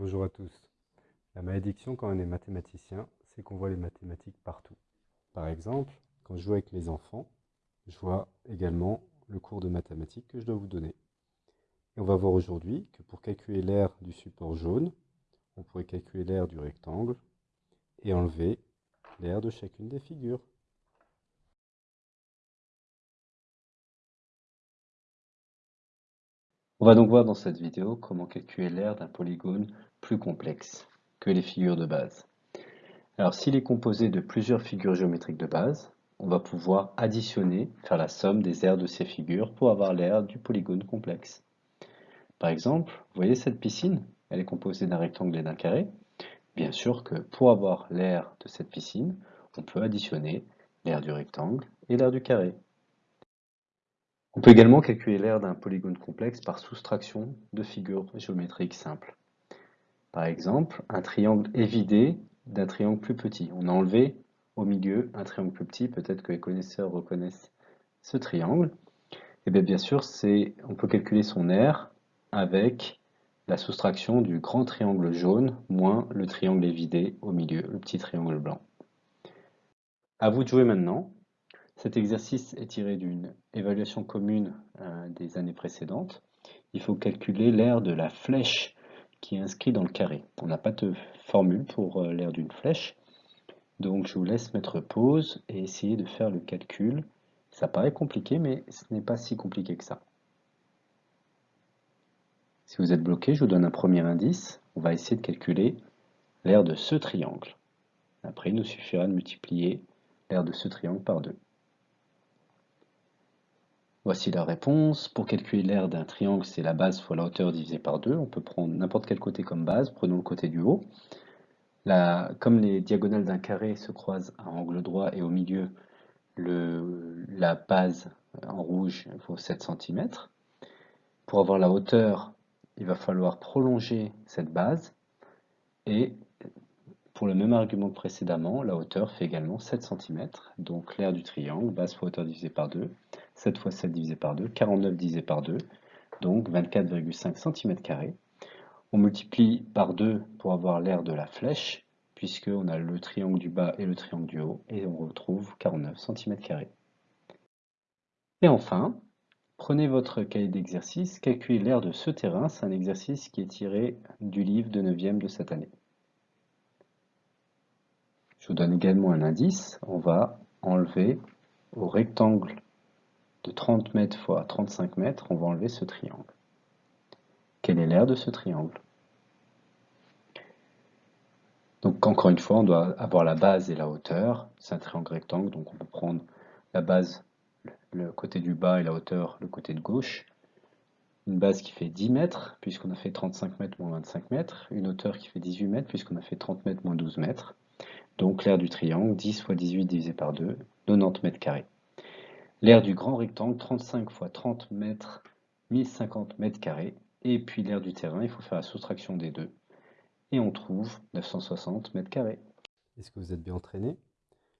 Bonjour à tous. La malédiction quand on est mathématicien, c'est qu'on voit les mathématiques partout. Par exemple, quand je joue avec mes enfants, je vois également le cours de mathématiques que je dois vous donner. Et on va voir aujourd'hui que pour calculer l'aire du support jaune, on pourrait calculer l'aire du rectangle et enlever l'aire de chacune des figures. On va donc voir dans cette vidéo comment calculer l'aire d'un polygone plus complexe que les figures de base. Alors s'il est composé de plusieurs figures géométriques de base, on va pouvoir additionner, faire la somme des aires de ces figures pour avoir l'aire du polygone complexe. Par exemple, vous voyez cette piscine? Elle est composée d'un rectangle et d'un carré. Bien sûr que pour avoir l'aire de cette piscine, on peut additionner l'aire du rectangle et l'aire du carré. On peut également calculer l'aire d'un polygone complexe par soustraction de figures géométriques simples. Par exemple, un triangle évidé d'un triangle plus petit. On a enlevé au milieu un triangle plus petit, peut-être que les connaisseurs reconnaissent ce triangle. Et eh bien, bien sûr, on peut calculer son aire avec la soustraction du grand triangle jaune moins le triangle évidé au milieu, le petit triangle blanc. À vous de jouer maintenant. Cet exercice est tiré d'une évaluation commune euh, des années précédentes. Il faut calculer l'aire de la flèche qui est inscrite dans le carré. On n'a pas de formule pour euh, l'aire d'une flèche. Donc je vous laisse mettre pause et essayer de faire le calcul. Ça paraît compliqué, mais ce n'est pas si compliqué que ça. Si vous êtes bloqué, je vous donne un premier indice. On va essayer de calculer l'aire de ce triangle. Après, il nous suffira de multiplier l'aire de ce triangle par 2. Voici la réponse. Pour calculer l'aire d'un triangle, c'est la base fois la hauteur divisée par 2. On peut prendre n'importe quel côté comme base. Prenons le côté du haut. comme les diagonales d'un carré se croisent à angle droit et au milieu, la base en rouge vaut 7 cm. Pour avoir la hauteur, il va falloir prolonger cette base et pour le même argument que précédemment, la hauteur fait également 7 cm, donc l'aire du triangle, base fois hauteur divisée par 2, 7 fois 7 divisé par 2, 49 divisé par 2, donc 24,5 cm. On multiplie par 2 pour avoir l'aire de la flèche, puisqu'on a le triangle du bas et le triangle du haut, et on retrouve 49 cm. Et enfin, prenez votre cahier d'exercice, calculez l'aire de ce terrain, c'est un exercice qui est tiré du livre de 9e de cette année. Donne également un indice. On va enlever au rectangle de 30 mètres fois 35 mètres, on va enlever ce triangle. Quelle est l'aire de ce triangle? Donc encore une fois, on doit avoir la base et la hauteur. C'est un triangle rectangle, donc on peut prendre la base, le côté du bas et la hauteur, le côté de gauche. Une base qui fait 10 mètres, puisqu'on a fait 35 mètres moins 25 mètres. Une hauteur qui fait 18 mètres, puisqu'on a fait 30 mètres moins 12 mètres. Donc l'aire du triangle, 10 fois 18 divisé par 2, 90 mètres carrés. L'aire du grand rectangle, 35 fois 30 mètres, 1050 mètres carrés. Et puis l'aire du terrain, il faut faire la soustraction des deux. Et on trouve 960 mètres carrés. Est-ce que vous êtes bien entraîné?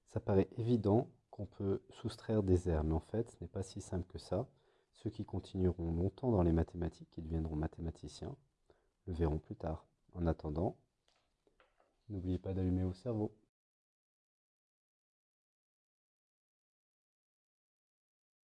Ça paraît évident qu'on peut soustraire des aires, mais en fait, ce n'est pas si simple que ça. Ceux qui continueront longtemps dans les mathématiques, qui deviendront mathématiciens, le verront plus tard. En attendant, n'oubliez pas d'allumer vos cerveaux.